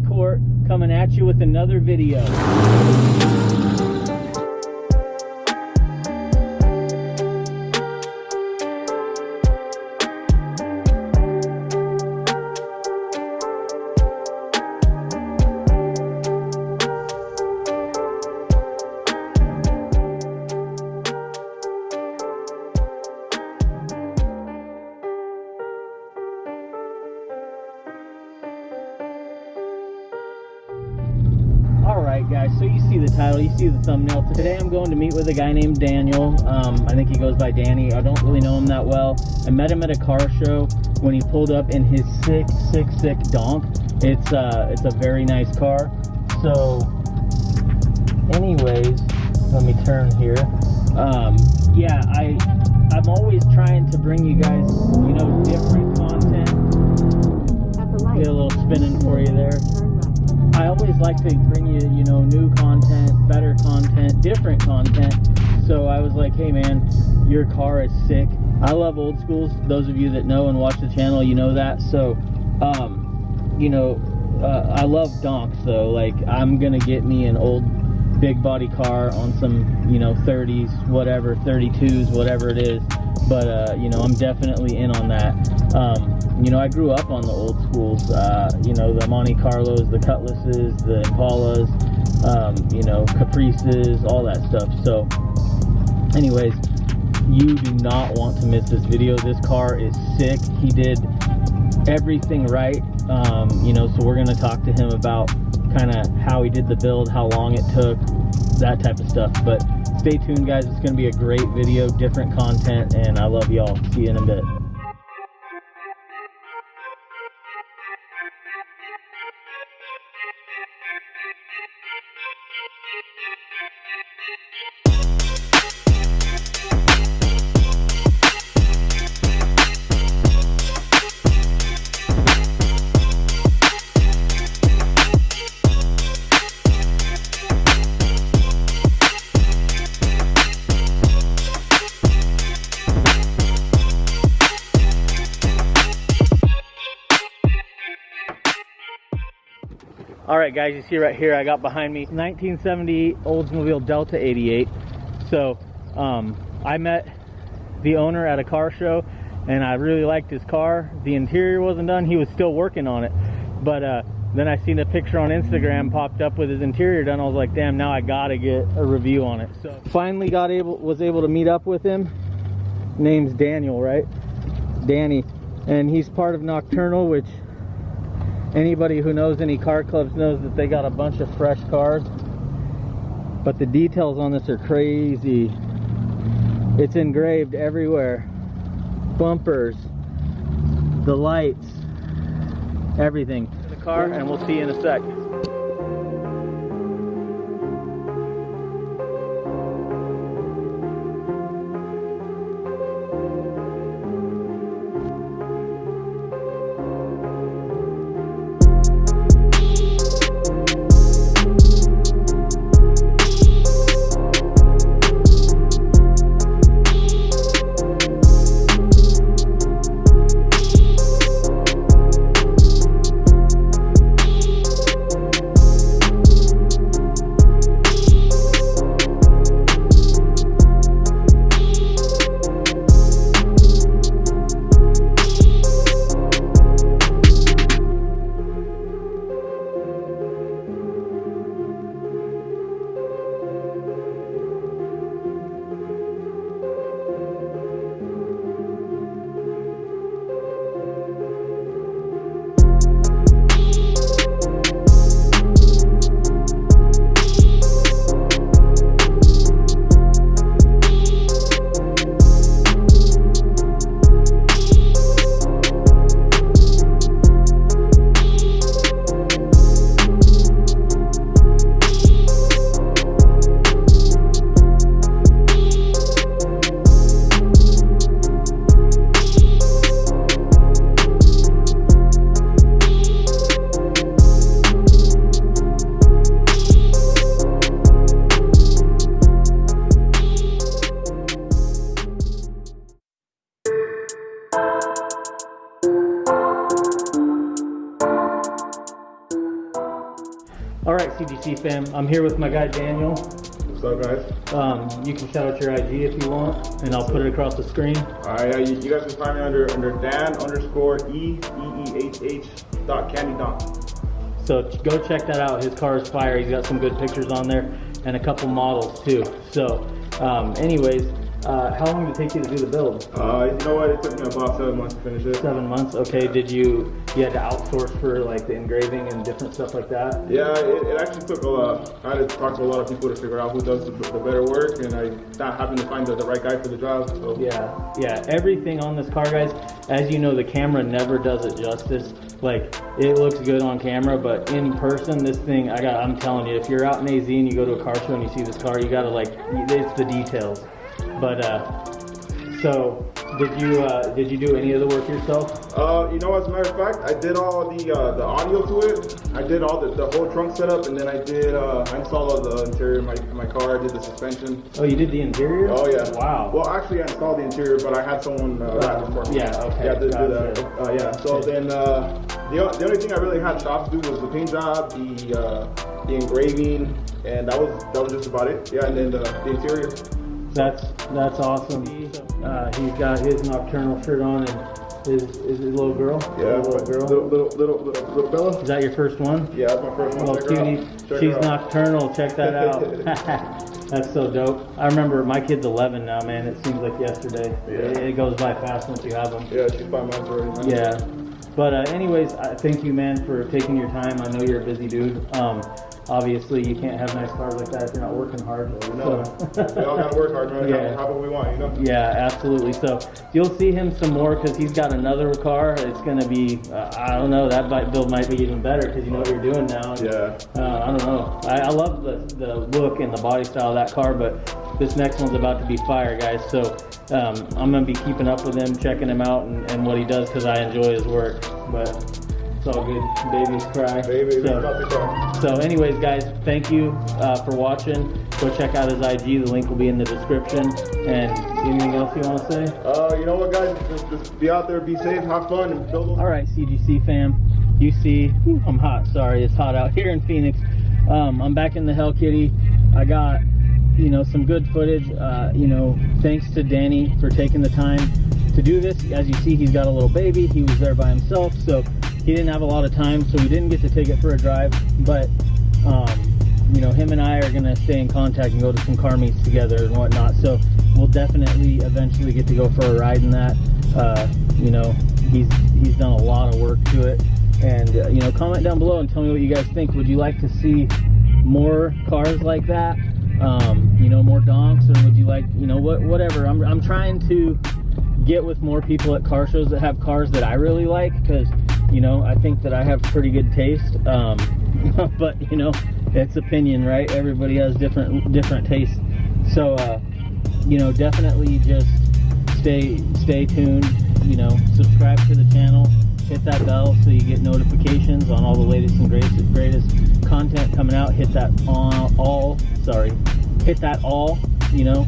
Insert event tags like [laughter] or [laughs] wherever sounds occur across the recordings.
Court coming at you with another video. You see the you see the thumbnail. Today I'm going to meet with a guy named Daniel. Um, I think he goes by Danny. I don't really know him that well. I met him at a car show when he pulled up in his sick, sick, sick donk. It's uh, it's a very nice car. So, anyways, let me turn here. Um, yeah, I I'm always trying to bring you guys, you know, different content. At the light. Get a little spinning for you there. I always like to bring you, you know, new content, better content, different content. So I was like, hey man, your car is sick. I love old schools. Those of you that know and watch the channel, you know that. So, um, you know, uh, I love donks though. Like I'm gonna get me an old big body car on some, you know, 30s, whatever, 32s, whatever it is. But uh, you know, I'm definitely in on that. Um, you know, I grew up on the old schools. Uh, you know, the Monte Carlos, the Cutlasses, the Impalas, um, you know, Caprices, all that stuff. So, anyways, you do not want to miss this video. This car is sick. He did everything right. Um, you know, so we're gonna talk to him about kind of how he did the build, how long it took, that type of stuff. But stay tuned, guys. It's gonna be a great video, different content, and I love y'all. See you in a bit. All right, guys, you see right here, I got behind me 1970 Oldsmobile Delta 88. So um, I met the owner at a car show, and I really liked his car. The interior wasn't done; he was still working on it. But uh, then I seen a picture on Instagram popped up with his interior done. I was like, damn, now I gotta get a review on it. So finally got able was able to meet up with him. Name's Daniel, right? Danny, and he's part of Nocturnal, which anybody who knows any car clubs knows that they got a bunch of fresh cars. But the details on this are crazy. It's engraved everywhere. Bumpers the lights everything. The car and we'll see you in a sec All right, CGC fam, I'm here with my guy Daniel. What's up, guys? Um, you can shout out your IG if you want, and I'll put it across the screen. All right, yeah, you, you guys can find me under under Dan underscore E E E H H dot Candy Don. So go check that out. His car is fire. He's got some good pictures on there and a couple models too. So, um, anyways, uh, how long did it take you to do the build? Uh, you know what? It took me about seven months to finish it. Seven months. Okay. Did you you had to outsource for like the engraving and different stuff like that? Yeah, it, it actually took a lot. I had to talk to a lot of people to figure out who does the, the better work, and I not happened to find the, the right guy for the job. So Yeah, yeah. Everything on this car, guys, as you know, the camera never does it justice. Like it looks good on camera, but in person, this thing, I got. I'm telling you, if you're out in AZ and you go to a car show and you see this car, you gotta like, it's the details. But uh, so did you uh, did you do any of the work yourself? Uh, you know, as a matter of fact, I did all the uh, the audio to it. I did all the, the whole trunk setup, and then I did uh, I installed all the interior of my, my car. I did the suspension. Oh, you did the interior? Oh yeah. Wow. Well, actually, I installed the interior, but I had someone uh, wrap it for me. yeah, okay, Yeah, to do gotcha. that. Uh, yeah. So then uh, the the only thing I really had shop to do was the paint job, the uh, the engraving, and that was that was just about it. Yeah, and then the, the interior. That's that's awesome. Uh, he's got his nocturnal shirt on and his is his little girl. Yeah, little girl. little little little little, little Bella. Is that your first one? Yeah, that's my first one. Out. cutie. She's nocturnal. Check that [laughs] out. [laughs] That's so dope. I remember my kid's 11 now, man. It seems like yesterday. Yeah. It, it goes by fast once you have them. Yeah, she's five months already. Yeah. But uh, anyways, I thank you, man, for taking your time. I know you're a busy dude. Um, obviously, you can't have nice cars like that if you're not working hard. You know, So- we all gotta work hard, man. [laughs] Yeah. Have, have what we want, you know. Yeah, absolutely. So you'll see him some more because he's got another car. It's going to be, uh, I don't know, that bike build might be even better because you know what you're doing now. Yeah. Uh, I don't know. I, I love the, the look and the body style of that car, but this next one's about to be fire, guys. So um, I'm going to be keeping up with him, checking him out, and, and what he does because I enjoy his work. But it's all good. Babies cry. Baby, So- got the car. so, anyways, guys, thank you uh, for watching. Go check out his IG. The link will be in the description. And anything else you want to say? Uh, you know what, guys? Just, just be out there, be safe, have fun, and build. All right, CGC fam. You see, whew, I'm hot. Sorry, it's hot out [laughs] here in Phoenix. Um, I'm back in the Hell Kitty. I got, you know, some good footage. Uh, you know, thanks to Danny for taking the time to do this. As you see, he's got a little baby. He was there by himself, so he didn't have a lot of time. So we didn't get to take it for a drive. But, um, you know, him and I are gonna stay in contact and go to some car meets together and whatnot. So we'll definitely eventually get to go for a ride in that. Uh, you know, he's he's done a lot of work to it. And uh, you know, comment down below and tell me what you guys think. Would you like to see more cars like that? Um, you know, more donks, or would you like, you know, what whatever? I'm I'm trying to get with more people at car shows that have cars that I really like because you know I think that I have pretty good taste. Um, [laughs] but you know, it's opinion, right? Everybody has different different tastes. So uh, you know, definitely just stay stay tuned. You know, subscribe to the channel, hit that bell so you get notifications on all the latest and greatest greatest content coming out. Hit that all, all sorry, hit that all. You know,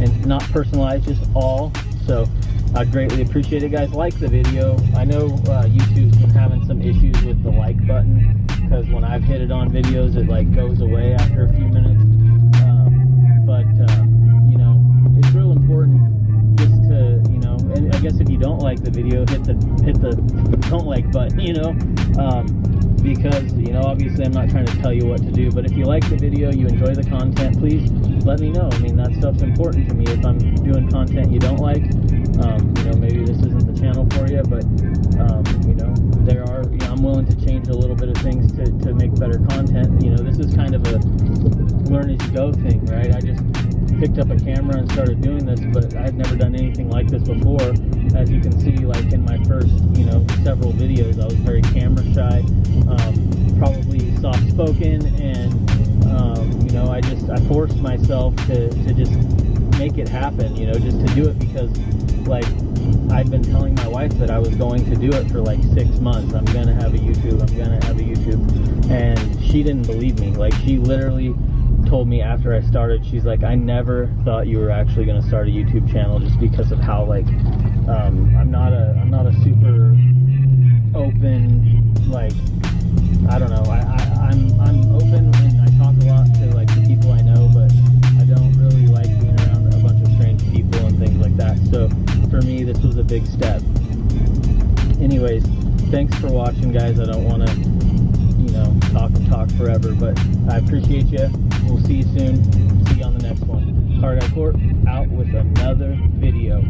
and not personalized, just all. So I greatly appreciate it, guys. Like the video. I know uh, YouTube's been having some issues with the like button because when I've hit it on videos, it like goes away after a few minutes. Um, but uh, you know, it's real important just to you know. And I guess if you don't like the video, hit the hit the don't like button. You know. Um, because you know obviously I'm not trying to tell you what to do but if you like the video you enjoy the content please let me know I mean that stuff's important to me if I'm doing content you don't like um, you know maybe this isn't the channel for you but um, you know there are you know, I'm willing to change a little bit of things to, to make better content. You know this is kind of a learn as you go thing right? I just picked up a camera and started doing this but I've never done anything like this before. As you can see like in my first you know several videos I was very camera shy um, probably soft spoken and um, you know I just I forced myself to, to just make it happen you know just to do it because like I've been telling my wife that I was going to do it for like six months. I'm gonna have a YouTube. I'm gonna have a YouTube, and she didn't believe me. Like she literally told me after I started, she's like, I never thought you were actually gonna start a YouTube channel just because of how like um, I'm not a I'm not a super open like I don't know. I, I I'm I'm open and I talk a lot to like the people I know, but I don't really like being around a bunch of strange people and things like that. So for me, this was a big step. Anyways, thanks for watching, guys. I don't want to, you know, talk and talk forever, but I appreciate you. We'll see you soon. See you on the next one. Hard Court out with another video.